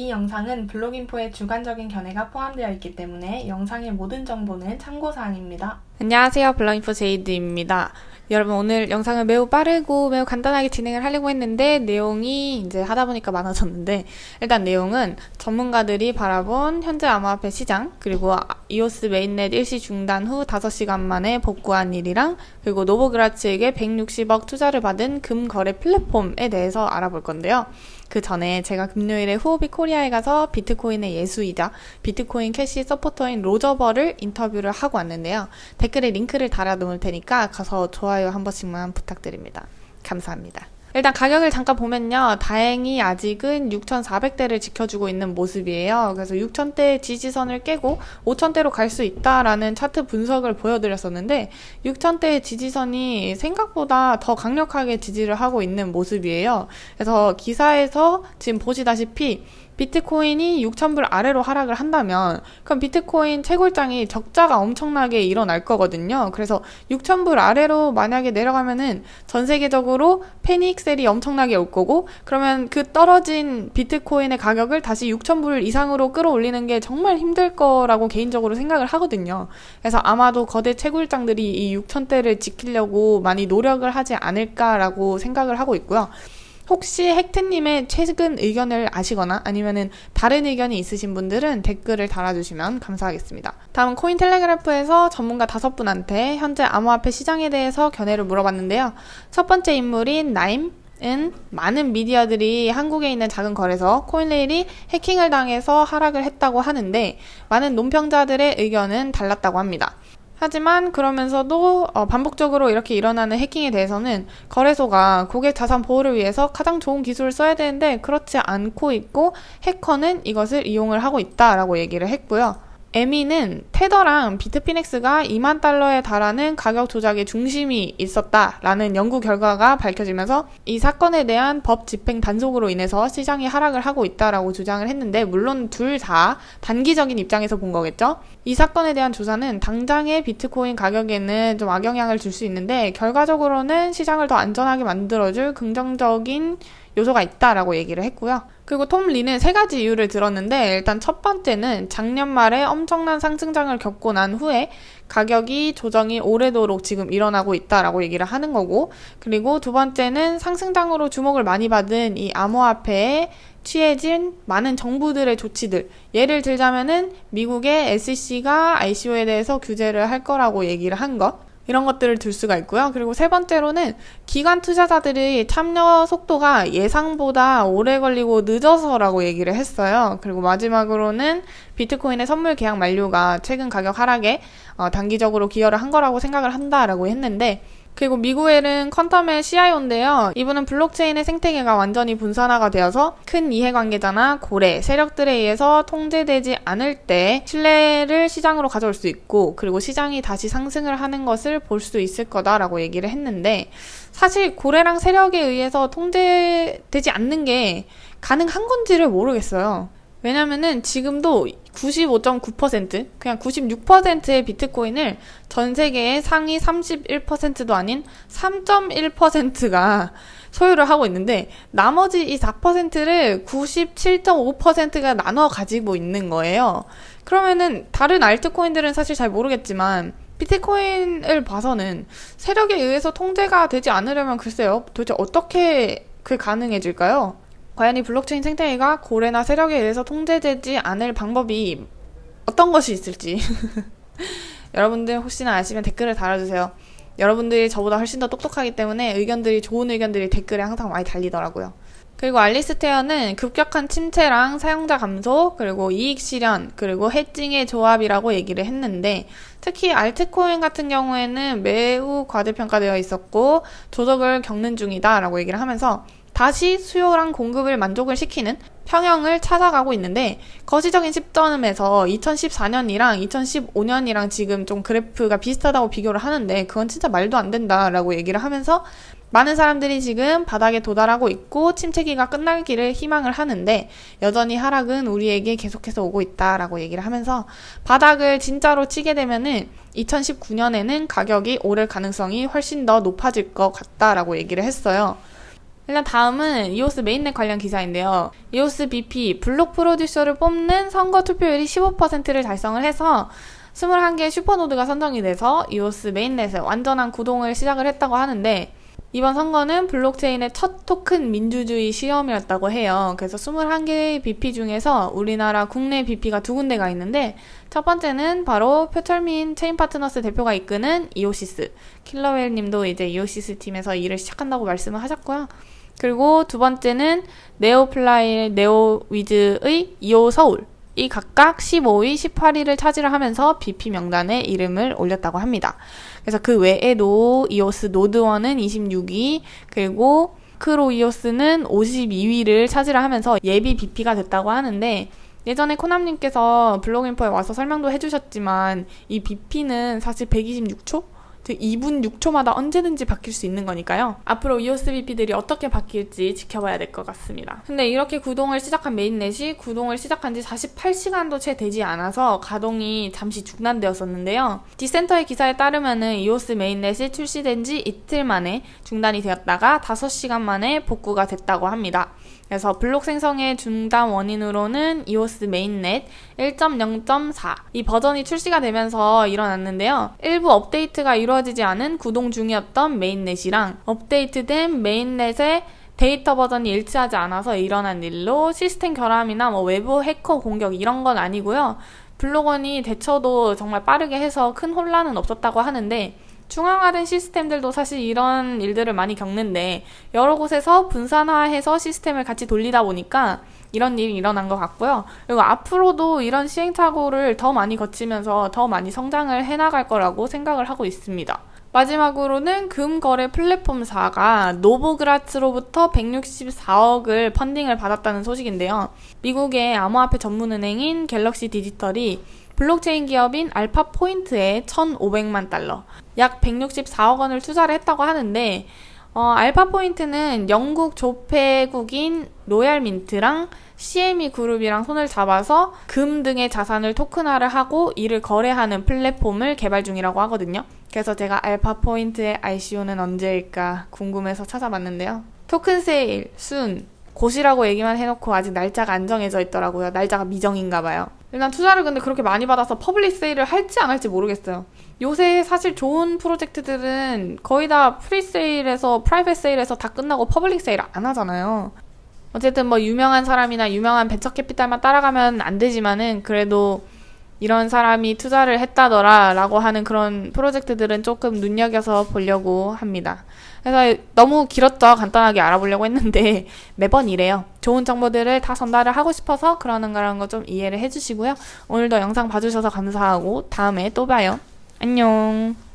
이 영상은 블로깅포의 주관적인 견해가 포함되어 있기 때문에 영상의 모든 정보는 참고사항입니다. 안녕하세요. 블로깅포 제이드입니다. 여러분 오늘 영상을 매우 빠르고 매우 간단하게 진행을 하려고 했는데 내용이 이제 하다 보니까 많아졌는데 일단 내용은 전문가들이 바라본 현재 암호화폐 시장 그리고 이오스 메인넷 일시 중단 후 5시간 만에 복구한 일이랑 그리고 노보그라츠에게 160억 투자를 받은 금거래 플랫폼에 대해서 알아볼 건데요. 그 전에 제가 금요일에 후오비 코리아에 가서 비트코인의 예수이자 비트코인 캐시 서포터인 로저버를 인터뷰를 하고 왔는데요. 댓글에 링크를 달아 놓을 테니까 가서 좋아요 한 번씩만 부탁드립니다. 감사합니다. 일단 가격을 잠깐 보면요. 다행히 아직은 6,400대를 지켜주고 있는 모습이에요. 그래서 6,000대 지지선을 깨고 5,000대로 갈 수 있다라는 차트 분석을 보여드렸었는데 6,000대의 지지선이 생각보다 더 강력하게 지지를 하고 있는 모습이에요. 그래서 기사에서 지금 보시다시피 비트코인이 6,000불 아래로 하락을 한다면 그럼 비트코인 채굴장이 적자가 엄청나게 일어날 거거든요. 그래서 6,000불 아래로 만약에 내려가면은 전 세계적으로 패닉셀이 엄청나게 올 거고 그러면 그 떨어진 비트코인의 가격을 다시 6,000불 이상으로 끌어올리는 게 정말 힘들 거라고 개인적으로 생각을 하거든요. 그래서 아마도 거대 채굴장들이 이 6,000대를 지키려고 많이 노력을 하지 않을까라고 생각을 하고 있고요. 혹시 헥트님의 최근 의견을 아시거나 아니면은 다른 의견이 있으신 분들은 댓글을 달아주시면 감사하겠습니다. 다음 코인텔레그래프에서 전문가 다섯 분한테 현재 암호화폐 시장에 대해서 견해를 물어봤는데요. 첫 번째 인물인 나임 은 많은 미디어들이 한국에 있는 작은 거래소 코인레일이 해킹을 당해서 하락을 했다고 하는데 많은 논평자들의 의견은 달랐다고 합니다. 하지만 그러면서도 어, 반복적으로 이렇게 일어나는 해킹에 대해서는 거래소가 고객 자산 보호를 위해서 가장 좋은 기술을 써야 되는데 그렇지 않고 있고 해커는 이것을 이용을 하고 있다라고 얘기를 했고요. 에미는 테더랑 비트피넥스가 2만 달러에 달하는 가격 조작의 중심이 있었다라는 연구 결과가 밝혀지면서 이 사건에 대한 법 집행 단속으로 인해서 시장이 하락을 하고 있다라고 주장을 했는데 물론 둘 다 단기적인 입장에서 본 거겠죠. 이 사건에 대한 조사는 당장의 비트코인 가격에는 좀 악영향을 줄 수 있는데 결과적으로는 시장을 더 안전하게 만들어줄 긍정적인 요소가 있다라고 얘기를 했고요. 그리고 톰 리는 세 가지 이유를 들었는데 일단 첫 번째는 작년 말에 엄청난 상승장을 겪고 난 후에 가격이 조정이 오래도록 지금 일어나고 있다라고 얘기를 하는 거고 그리고 두 번째는 상승장으로 주목을 많이 받은 이 암호화폐에 취해진 많은 정부들의 조치들 예를 들자면은 미국의 SEC가 ICO에 대해서 규제를 할 거라고 얘기를 한 것. 이런 것들을 들 수가 있고요. 그리고 세 번째로는 기관 투자자들의 참여 속도가 예상보다 오래 걸리고 늦어서라고 얘기를 했어요. 그리고 마지막으로는 비트코인의 선물 계약 만료가 최근 가격 하락에 어, 단기적으로 기여를 한 거라고 생각을 한다라고 했는데 그리고 미구엘은 퀀텀의 CIO인데요. 이분은 블록체인의 생태계가 완전히 분산화가 되어서 큰 이해관계자나 고래, 세력들에 의해서 통제되지 않을 때 신뢰를 시장으로 가져올 수 있고 그리고 시장이 다시 상승을 하는 것을 볼 수 있을 거다라고 얘기를 했는데 사실 고래랑 세력에 의해서 통제되지 않는 게 가능한 건지를 모르겠어요. 왜냐면은 지금도 95.9% 그냥 96%의 비트코인을 전 세계의 상위 31%도 아닌 3.1%가 소유를 하고 있는데 나머지 이 4%를 97.5%가 나눠 가지고 있는 거예요. 그러면은 다른 알트코인들은 사실 잘 모르겠지만 비트코인을 봐서는 세력에 의해서 통제가 되지 않으려면 글쎄요. 도대체 어떻게 그 가능해질까요? 과연 이 블록체인 생태계가 고래나 세력에 의해서 통제되지 않을 방법이 어떤 것이 있을지 여러분들 혹시나 아시면 댓글을 달아주세요. 여러분들이 저보다 훨씬 더 똑똑하기 때문에 의견들이 좋은 의견들이 댓글에 항상 많이 달리더라고요. 그리고 알리스테어는 급격한 침체랑 사용자 감소, 그리고 이익 실현, 그리고 해칭의 조합이라고 얘기를 했는데, 특히 알트코인 같은 경우에는 매우 과대평가되어 있었고, 조적을 겪는 중이다라고 얘기를 하면서, 다시 수요랑 공급을 만족을 시키는 평형을 찾아가고 있는데 거시적인 시점에서 2014년이랑 2015년이랑 지금 좀 그래프가 비슷하다고 비교를 하는데 그건 진짜 말도 안 된다라고 얘기를 하면서 많은 사람들이 지금 바닥에 도달하고 있고 침체기가 끝날기를 희망을 하는데 여전히 하락은 우리에게 계속해서 오고 있다라고 얘기를 하면서 바닥을 진짜로 치게 되면은 2019년에는 가격이 오를 가능성이 훨씬 더 높아질 것 같다라고 얘기를 했어요. 일단 다음은 이오스 메인넷 관련 기사인데요. 이오스 BP 블록 프로듀서를 뽑는 선거 투표율이 15%를 달성을 해서 21개의 슈퍼노드가 선정이 돼서 이오스 메인넷의 완전한 구동을 시작을 했다고 하는데 이번 선거는 블록체인의 첫 토큰 민주주의 시험이었다고 해요. 그래서 21개의 BP 중에서 우리나라 국내 BP가 두 군데가 있는데 첫 번째는 바로 표철민 체인 파트너스 대표가 이끄는 이오시스. 킬러웰 님도 이제 이오시스 팀에서 일을 시작한다고 말씀을 하셨고요. 그리고 두 번째는 네오플라이 네오위즈의 이오 서울. 이 각각 15위, 18위를 차지를 하면서 BP 명단에 이름을 올렸다고 합니다. 그래서 그 외에도 이오스 노드원은 26위, 그리고 크로이오스는 52위를 차지를 하면서 예비 BP가 됐다고 하는데 예전에 코남님께서 블로그인포에 와서 설명도 해주셨지만 이 BP는 사실 126초? 2분 6초마다 언제든지 바뀔 수 있는 거니까요. 앞으로 EOS BP들이 어떻게 바뀔지 지켜봐야 될 것 같습니다. 근데 이렇게 구동을 시작한 메인넷이 구동을 시작한 지 48시간도 채 되지 않아서 가동이 잠시 중단되었었는데요. 디센터의 기사에 따르면 은 EOS 메인넷이 출시된 지 이틀 만에 중단이 되었다가 5시간 만에 복구가 됐다고 합니다. 그래서 블록 생성의 중단 원인으로는 이오스 메인넷 1.0.4 이 버전이 출시가 되면서 일어났는데요. 일부 업데이트가 이루 어지지 않은 구동 중이었던 메인넷이랑 업데이트된 메인넷의 데이터 버전이 일치하지 않아서 일어난 일로 시스템 결함이나 뭐 외부 해커 공격 이런 건 아니고요. 블록원이 대처도 정말 빠르게 해서 큰 혼란은 없었다고 하는데 중앙화된 시스템들도 사실 이런 일들을 많이 겪는데 여러 곳에서 분산화해서 시스템을 같이 돌리다 보니까 이런 일이 일어난 것 같고요. 그리고 앞으로도 이런 시행착오를 더 많이 거치면서 더 많이 성장을 해나갈 거라고 생각을 하고 있습니다. 마지막으로는 금거래 플랫폼사가 노보그라츠로부터 164억을 펀딩을 받았다는 소식인데요. 미국의 암호화폐 전문은행인 갤럭시 디지털이 블록체인 기업인 알파 포인트에 1,500만 달러, 약 164억 원을 투자를 했다고 하는데 어, 알파 포인트는 영국 조폐국인 로얄 민트랑 CME 그룹이랑 손을 잡아서 금 등의 자산을 토큰화를 하고 이를 거래하는 플랫폼을 개발 중이라고 하거든요. 그래서 제가 알파 포인트의 ICO는 언제일까 궁금해서 찾아봤는데요. token sale, soon, 곧이라고 얘기만 해놓고 아직 날짜가 안 정해져 있더라고요. 날짜가 미정인가 봐요. 일단 투자를 근데 그렇게 많이 받아서 public sale을 할지 안 할지 모르겠어요. 요새 사실 좋은 프로젝트들은 거의 다 pre-sale에서 private sale에서 다 끝나고 public sale 안 하잖아요. 어쨌든 뭐 유명한 사람이나 유명한 벤처 캐피탈만 따라가면 안 되지만은 그래도 이런 사람이 투자를 했다더라 라고 하는 그런 프로젝트들은 조금 눈여겨서 보려고 합니다. 그래서 너무 길었죠. 간단하게 알아보려고 했는데 매번 이래요. 좋은 정보들을 다 전달을 하고 싶어서 그러는 거라는 거 좀 이해를 해주시고요. 오늘도 영상 봐주셔서 감사하고 다음에 또 봐요. 안녕.